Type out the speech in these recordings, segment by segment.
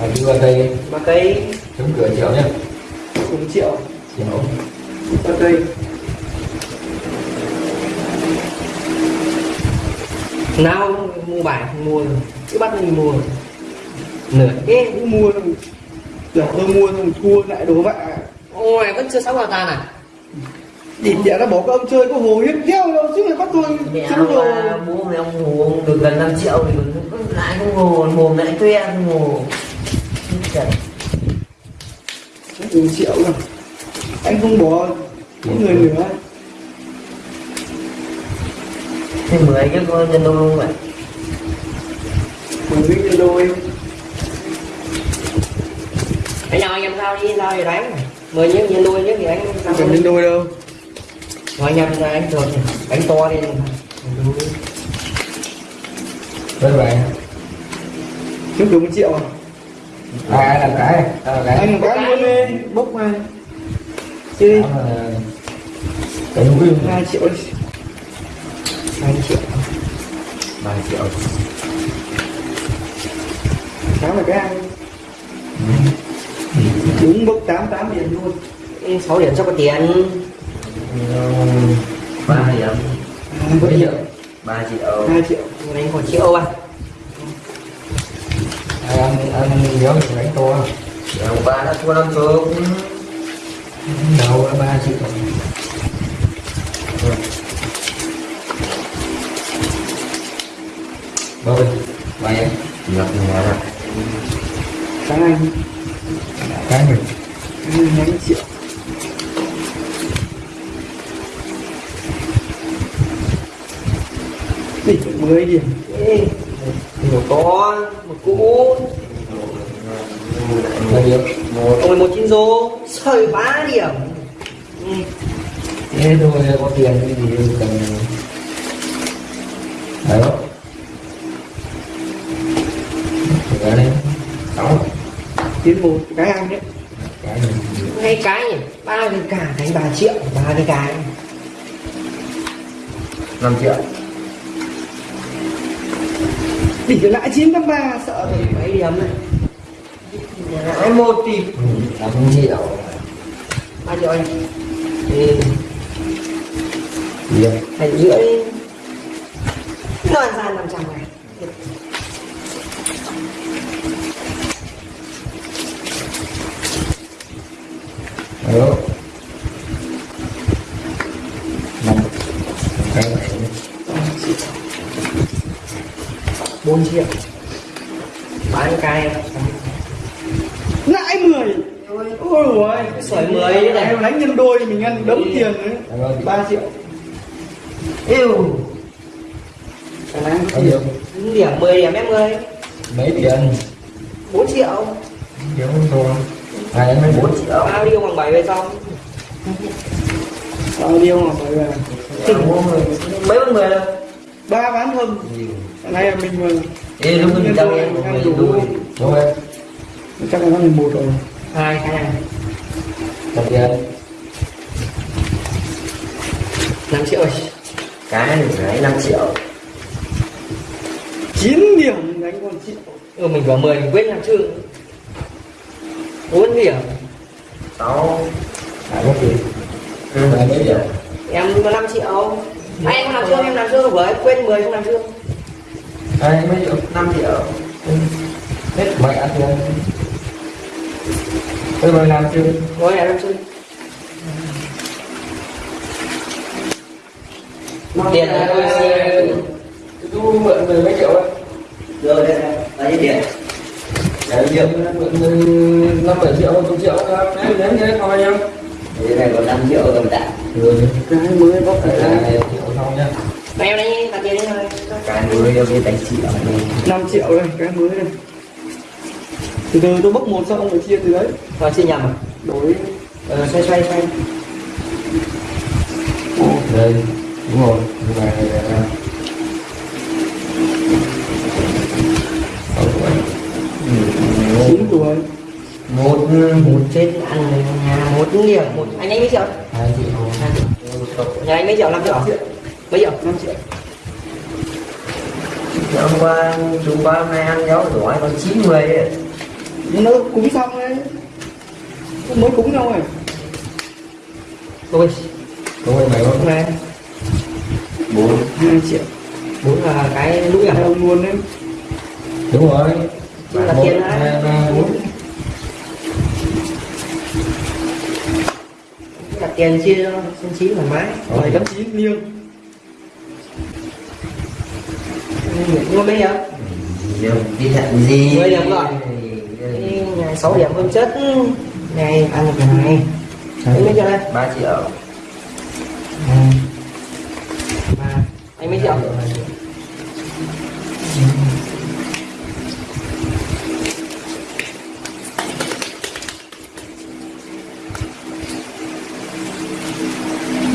à, đưa vào cây ba cây chống cửa triệu nhá. Cùng triệu. Triệu. Ba cây nào mua bài không mua rồi cứ bắt mình mua. Nửa Ê, cũng mua xong Giờ tôi mua xong thua lại đố vạ ôi vẫn chưa sáu vào tan à? Địt đẻ nó bỏ các ông chơi có hồ hiếp theo đâu chứ mày bắt tôi mẹ rồi mà bố mẹ ông hồ ông được gần 5 triệu thì lại không hồ mồm lại tue không hồ Trời. Một triệu rồi. Anh không bỏ những người nữa. Thế mười cái con nhân đôi không vậy? Mình biết nhân đôi. Anh nào anh em sao đi sao thì đánh mười những nhân đôi những thì anh sao. Không cần nhân đôi đâu. Rồi anh em ra anh thường đánh to đi. Với bạn Trước đúng triệu à à ai làm cái? Ai làm cái? Anh một cái luôn đi Bốc mà Chơi đi hai triệu hai triệu. Ba triệu. Sáng là cái ăn Đúng bốc tám tám tiền luôn. Sáu điểm cho có tiền. Ba điểm. Mấy triệu? Ba triệu. Hai triệu. Đánh còn triệu à ăn ăn nhớ mình đánh to Ông ba đã thua năm chục đầu là ba triệu bao nhiêu? Mày em nhập nhà Sáng anh cái mình Anh hai triệu? Đỉnh mười điểm. Ê, một to một cũ bao nhiêu một. Ông một chín rô sợi ba điểm. Ừ. thế thôi có tiền cái gì cần đó Rồi đây sáu. Tiến một cái ăn đấy cái hai cái nhỉ? Ba cái cả đánh ba triệu ba cái cái. Năm triệu đỉnh lại 983 sợ thì mấy điểm này lãi một thì là không bao nhiêu anh thì hai rưỡi nói ra năm trăm này Hello. Năm. Okay. 4 triệu Bán cái. Lại 10 Ôi ôi ôi. Sởi 10 này. Em đánh nhân đôi mình ăn đấm tiền đấy. 3 triệu. Yêu. Em ăn bao nhiêu? Điểm 10 điểm em ơi. Mấy tiền? 4 triệu. Điểm không thôi. Ngày em mới 4 triệu. Bao nhiêu bằng 7 về xong Bao nhiêu bằng 7 về? Mấy bằng 10 đâu ba bán thâm Cái này là mình mà Ê, lúc mình trong em mình đủ đúng em? Chắc là nó 11 rồi. Hai cái này đồng tiền năm triệu cái này phải năm triệu. 9 điểm đánh con triệu ừ, mình có 10 mình quên làm chưa? 4 điểm. Sáu à có tiền. Ừ. mấy điểm em có 5 triệu anh em làm chưa em làm chưa với quên 10 không làm chưa hai mấy triệu năm triệu. Hết mày ăn tiền bây giờ làm chưa em làm chưa tiền là tôi sẽ tôi mượn mười mấy triệu ấy. Rồi đây là lấy tiền? Đấy, điểm mượn năm bảy triệu chục triệu đấy đấy đấy coi nhau đây này còn năm triệu rồi đã Cái mới có phải là là triệu xong nhá Mà em đây đặt tiền đi thôi cái nuôi đâu cái đánh triệu này 5 triệu đây Cái mới này Từ từ tôi bốc một xong ông phải chia từ đấy. Rồi chia nhầm. À Đổi ờ, xoay xoay xoay. Đây. Đúng rồi. Như này là sáu tuổi 9 tuổi. một một chết ăn này nhà một điểm một anh ấy mấy triệu? Hai triệu. Nhà anh mấy triệu. Năm triệu mấy triệu 5 triệu hôm qua chúng qua hôm nay ăn giáo giỏi còn chín mươi ấy nó cúng xong đấy mới cúng nhau rồi Ôi, Không phải mày hôm không? nay Bốn. hai triệu bốn là cái lũi à? hai ông luôn đấy Đúng rồi. Chứ là tiền đấy. hai, ba, bốn. Đặt tiền chia xin chín thoải mái. bảy tám chín liêng Nhưng mà bây giờ đi thận gì Mười điểm rồi. ngày 6 điểm hơn chất ngày ăn được cái này. Anh mấy triệu đây? 3 triệu Ba. Anh mấy triệu?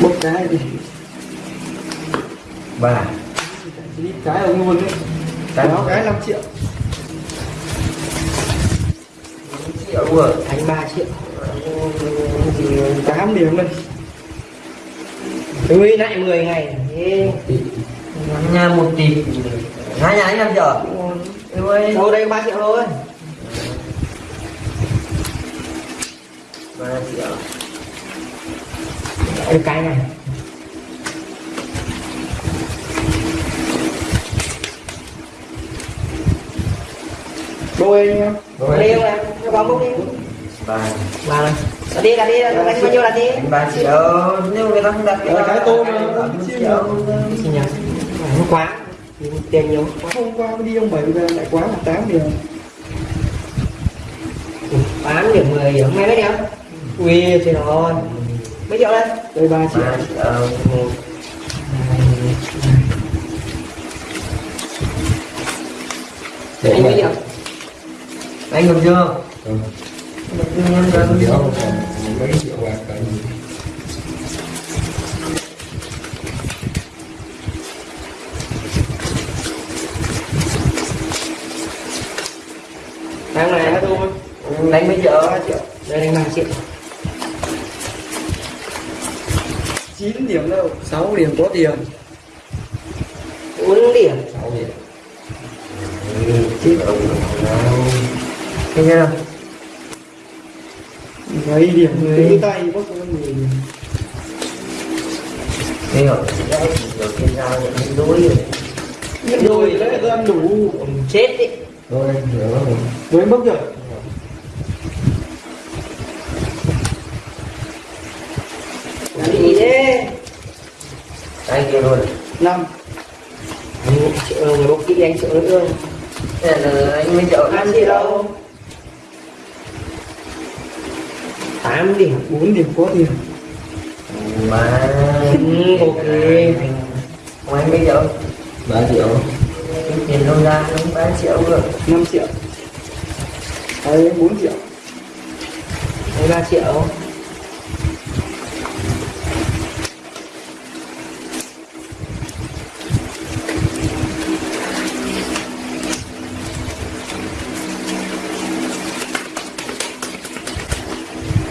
một cái thì 3 cái ông luôn đấy. Cái cái cái 5 triệu. Triệu rồi Anh 3 triệu. 8 điểm này Ui lại 10 ngày. Nhà một tỷ. Hai nhà anh làm ơi Đâu đây có 3 triệu thôi. ba triệu. Được cái này. Đôi anh em? Cho bóng bốc đi. ba Vào này. Đi, đặt đi, anh bao nhiêu đi. nếu người ta không đặt Là cái tô mà, ba chiên triệu Xin nhờ. Không quá. Tiền nhiều. hôm qua mới đi ông bảy về lại quá là 8 điểm Bán điểm 10 điểm. Mày mấy điểm? Ui, trời ơi. Mấy triệu đây? đây 3 triệu ba triệu anh mấy triệu? Anh được chưa Không. được còn mấy triệu bạc cả gì. Tháng này hết luôn. đánh mấy triệu ba triệu. Đây đánh 3 triệu. 9 điểm đâu 6 điểm có tiền 4 điểm. Sáu điểm. chết thấy chưa mấy điểm cái tay bốc cho người thấy rồi đấy đầu tiên ra những đôi rồi Nhất đôi đấy tôi ăn đủ Chết đi. Thôi, hiểu rồi. với bốc rồi Làm gì thế? anh kia luôn 5 Anh triệu người bốc kỹ anh triệu nữa. Thế là anh mấy triệu Ăn gì đâu? 8 điểm. 4 điểm có tiền ba ok. Anh mấy triệu Ba triệu. tiền đâu ra nó ba triệu rồi 5 triệu đấy 4 triệu Đây 3 triệu.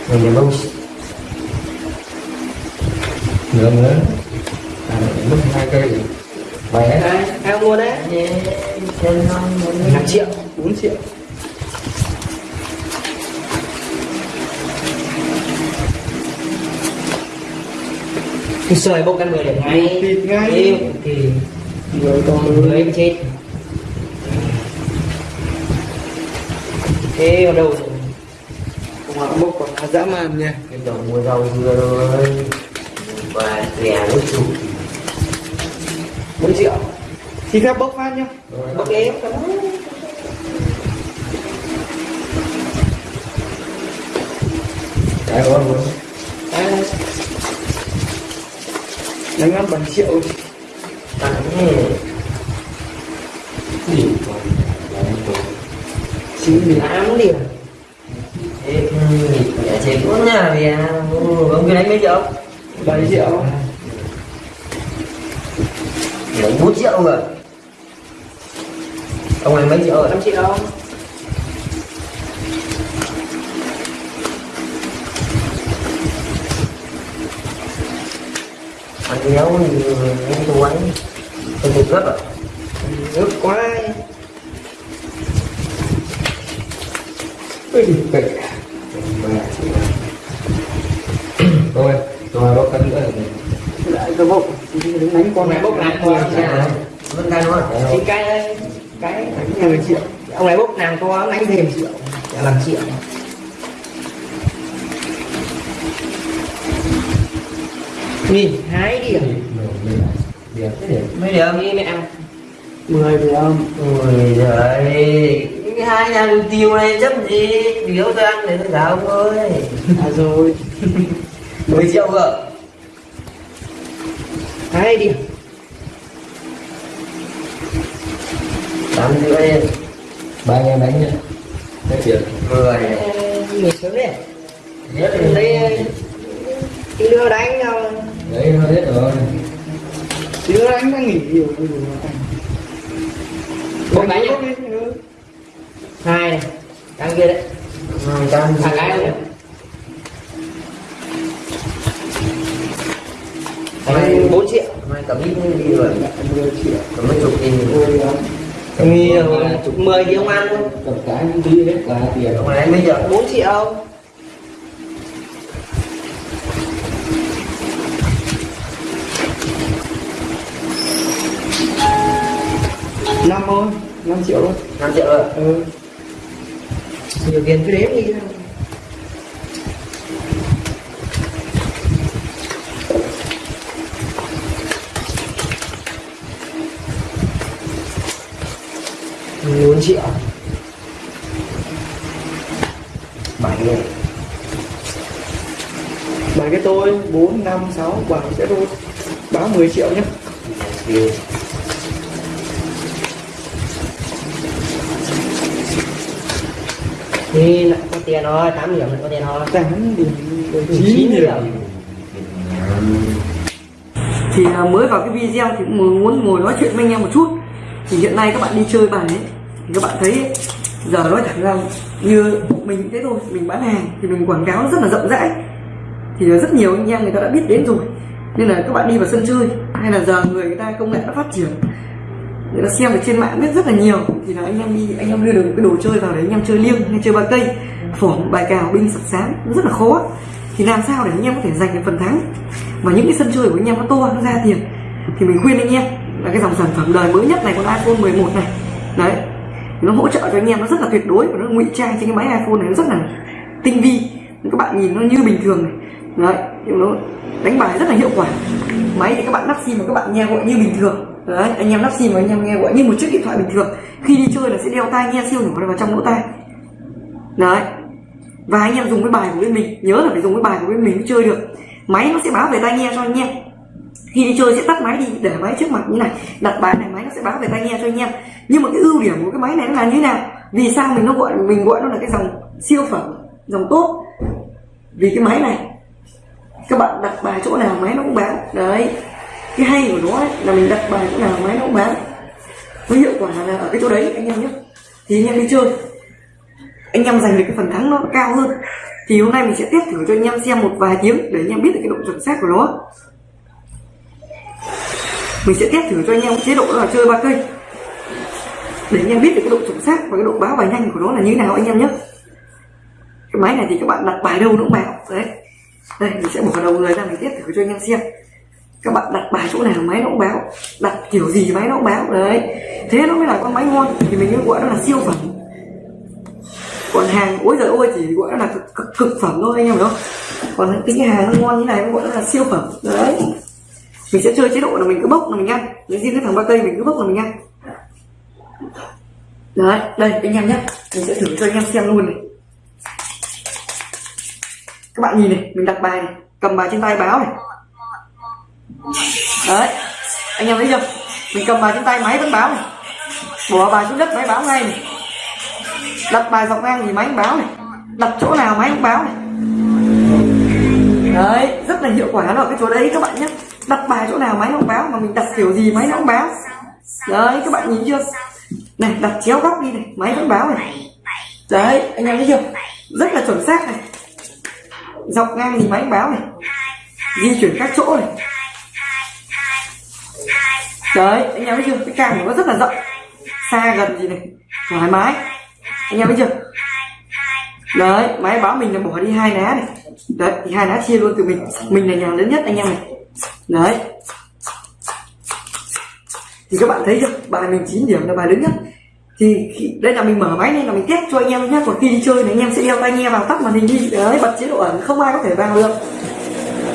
Người nhà bông Nữa nữa. À, mất hai cây. Khỏe. Đây, ai không mua đấy? non 5 triệu. 4 triệu Thì sợi bốc ăn 10 điểm ngay. Thịt ngay. Yêu, thì rồi người em chết. Thế vào đầu rồi. Họ bốc là dã man nha cái đầu mua rau dưa rồi và rẻ nước chủ 4 triệu. thì phép bốc phát nhá Bốc đi. Cái đó luôn. Đánh ăn 7 triệu tặng Gì. 9 điểm 8 điểm. Vì ông kia đánh mấy triệu 7 triệu đánh 4 triệu rồi. Ông anh mấy triệu rồi? 5 triệu. ăn đéo thì anh tù anh tôi tụt rất rồi Nước quá. Ui, tôi Ba triệu. Thôi, rồi bốc cân nữa lại cái bốc đứng đánh con này bốc lại thôi con này vân tay đúng không thì cái đây cái mười triệu ông này bốc nàng to đánh thêm triệu chả làm triệu nhìn hái đi à? Điểm thế điểm. mấy điểm đi mẹ mười điểm ôi giời cái hai nhà đường tiêu này chấp gì? Biểu tôi ăn để tôi cả ông ơi à rồi. 10 triệu cơ hái đi. Tám rưỡi Ba anh em đánh nhá. Hết tiền. mười. Mình sớm đấy nhất đây cái đưa đánh nhau Đấy, hết rồi. chứ anh đang nghỉ nhiều. Rồi bốc đánh nhá bốc đi ừ. Hai này đang kia đấy. Hai trăm thằng cái này. Anh bốn triệu. Mai cầm ít đi rồi. Triệu. Cầm mấy chục nghìn. Điểm Nghi rồi, chục mười thì ông ăn thôi. Tập cái tí hết là tiền. ông này bây giờ 4 triệu. Năm thôi năm triệu thôi. Năm triệu rồi. Ừ. Nhiều tiền cứ đếm đi. Bốn triệu. Bảy nghìn bảy cái tôi bốn năm sáu bảy cái tôi. Báo 10 triệu nhé tiền thì lại có tiền rồi 8 điểm lại có tiền rồi. Tám điểm chín điểm. thì à, mới vào cái video thì cũng muốn ngồi nói chuyện với anh em một chút. Thì hiện nay các bạn đi chơi bài ấy thì các bạn thấy ấy, giờ nói thẳng ra như mình thế thôi mình bán hàng thì mình quảng cáo rất là rộng rãi. Thì rất nhiều anh em người ta đã biết đến rồi. Nên là các bạn đi vào sân chơi hay là giờ người người ta công nghệ đã phát triển người ta xem ở trên mạng biết rất là nhiều. Thì là anh em đi, anh em đưa được cái đồ chơi vào đấy anh em chơi liêng hay chơi ba cây phỏng bài cào, binh sập sáng rất là khó. Thì làm sao để anh em có thể giành được phần thắng? Và những cái sân chơi của anh em nó to, nó ra tiền. Thì mình khuyên anh em là cái dòng sản phẩm đời mới nhất này con iPhone 11 này. Đấy. Nó hỗ trợ cho anh em, nó rất là tuyệt đối và nó ngụy trang trên cái máy iPhone này, nó rất là tinh vi. Các bạn nhìn nó như bình thường này. Đấy, nhưng nó đánh bài rất là hiệu quả. Máy thì các bạn lắp sim mà các bạn nghe gọi như bình thường đấy, anh em lắp sim mà anh em nghe gọi như một chiếc điện thoại bình thường. Khi đi chơi là sẽ đeo tai nghe siêu nhỏ vào trong lỗ tai. Đấy. Và anh em dùng cái bài của bên mình. Nhớ là phải dùng cái bài của bên mình mới chơi được. Máy nó sẽ báo về tai nghe cho anh em. Khi đi chơi sẽ tắt máy đi, để máy trước mặt như này. Đặt bài này, máy nó sẽ báo về tai nghe cho anh em. Nhưng mà cái ưu điểm của cái máy này nó là như thế nào? Vì sao mình nó gọi, mình gọi nó là cái dòng siêu phẩm, dòng tốt? Vì cái máy này, các bạn đặt bài chỗ nào, máy nó cũng báo. Đấy cái hay của nó ấy, là mình đặt bài chỗ nào máy nó cũng bán. Với hiệu quả là ở cái chỗ đấy anh em nhé. Thì anh em đi chơi. Anh em giành được cái phần thắng nó cao hơn. Thì hôm nay mình sẽ test thử cho anh em xem một vài tiếng để anh em biết được cái độ chuẩn xác của nó. Mình sẽ test thử cho anh em chế độ là chơi ba cây. Để anh em biết được cái độ chuẩn xác và cái độ báo bài nhanh của nó là như thế nào anh em nhé. Cái máy này thì các bạn đặt bài đâu nó cũng bảo đấy. Đây mình sẽ bỏ đầu người ra mình test thử cho anh em xem các bạn đặt bài chỗ nào máy nó cũng báo. Đặt kiểu gì máy nó cũng báo. Đấy. Thế nó mới là con máy ngon. Thì mình mới gọi nó là siêu phẩm. Còn hàng ôi giời ôi chỉ gọi nó là cực, cực, cực phẩm thôi anh em hiểu không? Còn cái hàng nó ngon như này nó gọi nó là siêu phẩm. Đấy. Mình sẽ chơi chế độ là mình cứ bốc là mình ăn. Lấy riêng cái thằng ba cây mình cứ bốc là mình ăn. Đấy đây anh em nhé. Mình sẽ thử cho anh em xem luôn này. Các bạn nhìn này mình đặt bài này cầm bài trên tay báo này đấy. Anh em thấy chưa? Mình cầm bài trên tay máy vẫn báo này. Bỏ bài xuống đất máy báo ngay này. Đặt bài dọc ngang thì máy cũng báo này. Đặt chỗ nào máy cũng báo này. Đấy, rất là hiệu quả rồi ở cái chỗ đấy các bạn nhé. Đặt bài chỗ nào máy không báo, mà mình đặt kiểu gì máy nó cũng báo. Đấy, các bạn nhìn chưa? Này, đặt chéo góc đi này, máy vẫn báo này. Đấy, anh em thấy chưa? Rất là chuẩn xác này. Dọc ngang thì máy cũng báo này. Di chuyển các chỗ này đấy anh em thấy chưa? Cái càng của nó rất là rộng. Xa gần gì này. Thoải mái. Anh em thấy chưa? Đấy máy báo mình là bỏ đi hai ná này. Đấy thì hai ná chia luôn từ mình. Mình là nhà lớn nhất anh em này. Đấy. Thì các bạn thấy chưa? Bài mình 9 điểm là bài lớn nhất. Thì khi, đây là mình mở máy nên là mình test cho anh em nhé còn khi đi chơi thì anh em sẽ đeo tai nghe vào tắt màn hình đi. Đấy bật chế độ ẩn không ai có thể vào được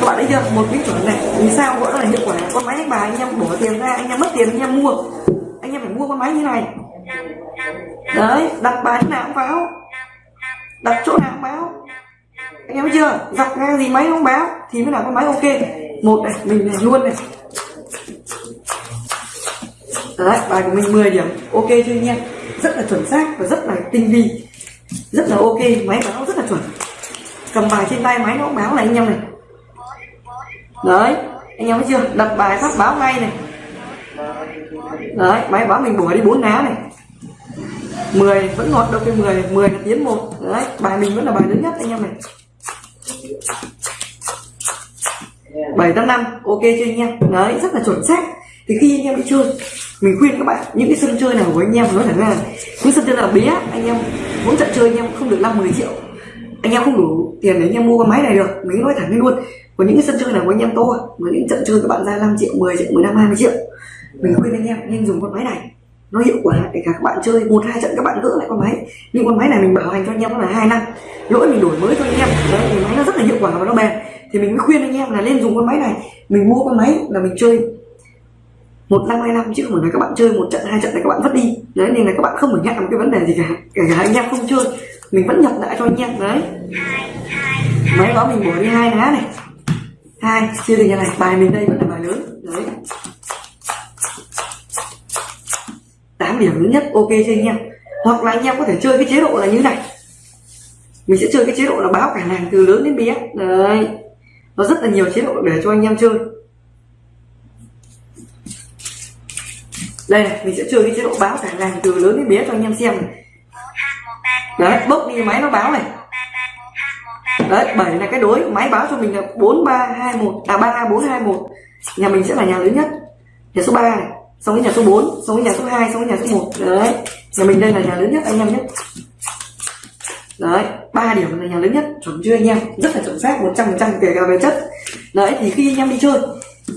các bạn thấy chưa? Một cái chuẩn này. Vì sao? Gọi là hiệu quả con máy đánh bài anh em bỏ tiền ra, anh em mất tiền, anh em mua. Anh em phải mua con máy như này. Đấy, đặt bài nào cũng báo. Đặt chỗ nào cũng báo. Anh em chưa? Dọc ngang gì máy không báo, thì mới là con máy ok. Một này, mình này, luôn này. Đấy, bài của mình 10 điểm. Ok chưa anh em? Rất là chuẩn xác và rất là tinh vi. Rất là ok. Máy báo rất là chuẩn. Cầm bài trên tay máy nó cũng báo này, anh em này đấy, anh em thấy chưa? Đặt bài phát báo ngay này. Đấy, máy báo mình bỏ đi bốn ná này. 10 vẫn ngọt đâu cái 10 10 là tiến một. Đấy, bài mình vẫn là bài lớn nhất anh em này. Bảy tám năm, ok chưa anh em? Đấy, rất là chuẩn xác. Thì khi anh em đi chơi, mình khuyên các bạn, những cái sân chơi nào của anh em, nói thẳng ra những sân chơi nào bé anh em muốn trận chơi anh em không được năm 10 triệu. Anh em không đủ tiền để anh em mua con máy này được. Mình nói thẳng luôn còn những cái sân chơi nào của anh em tôi, mà những trận chơi các bạn ra 5 triệu 10 triệu 15 20 triệu mình khuyên anh em nên dùng con máy này. Nó hiệu quả để cả các bạn chơi một hai trận các bạn gỡ lại con máy. Nhưng con máy này mình bảo hành cho anh em là hai năm. Lỗi mình đổi mới cho anh em. Đấy thì máy nó rất là hiệu quả và nó bền. Thì mình mới khuyên anh em là nên dùng con máy này. Mình mua con máy là mình chơi một năm hai năm chứ không phải là các bạn chơi một trận hai trận này các bạn vứt đi. Đấy nên là các bạn không phải ngại một cái vấn đề gì cả. Kể cả anh em không chơi mình vẫn nhập lại cho anh em. Đấy. Máy đó mình bỏ đi hai lá này hai chia từ nhà này bài mình đây, vẫn là bài lớn. Đấy. 8 điểm lớn nhất, ok cho anh em. Hoặc là anh em có thể chơi cái chế độ là như này. Mình sẽ chơi cái chế độ là báo cả làng từ lớn đến bé. Đấy. Nó rất là nhiều chế độ để cho anh em chơi. Đây này, mình sẽ chơi cái chế độ báo cả làng từ lớn đến bé cho anh em xem đấy bốc đi máy nó báo này đấy, bảy là cái đối. Máy báo cho mình là bốn ba hai một à ba bốn hai một. Nhà mình sẽ là nhà lớn nhất. Nhà số 3 này, xong cái nhà số 4 xong cái nhà số 2 xong cái nhà số 1 đấy, nhà mình đây là nhà lớn nhất, anh em nhé. Đấy, ba điểm là nhà lớn nhất. Chuẩn chưa, anh em? Rất là chuẩn xác 100 phần trăm, kể cả về chất. Đấy, thì khi anh em đi chơi,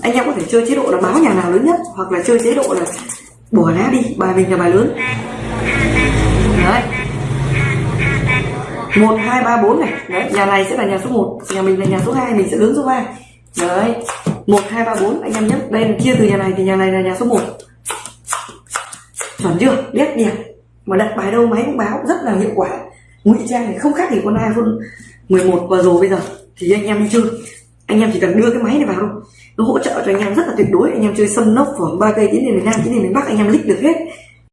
anh em có thể chơi chế độ là báo nhà nào lớn nhất, hoặc là chơi chế độ là bỏ lá đi, bài mình là bài lớn. Đấy một, hai, ba, bốn này. Đấy, nhà này sẽ là nhà số 1 nhà mình là nhà số 2 mình sẽ lớn số 3 đấy. Một, hai, ba, bốn, anh em nhé. Đây là chia từ nhà này thì nhà này là nhà số 1 chuẩn chưa? Biết đẹp. Mà đặt bài đâu máy cũng báo, rất là hiệu quả. Ngụy trang này không khác gì con iphone 11 vừa rồi bây giờ. Thì anh em đi chơi. Anh em chỉ cần đưa cái máy này vào thôi. Nó hỗ trợ cho anh em rất là tuyệt đối. Anh em chơi sân nốc phỏng ba cây, tiến đến miền nam, tiến đến miền bắc, anh em lích được hết.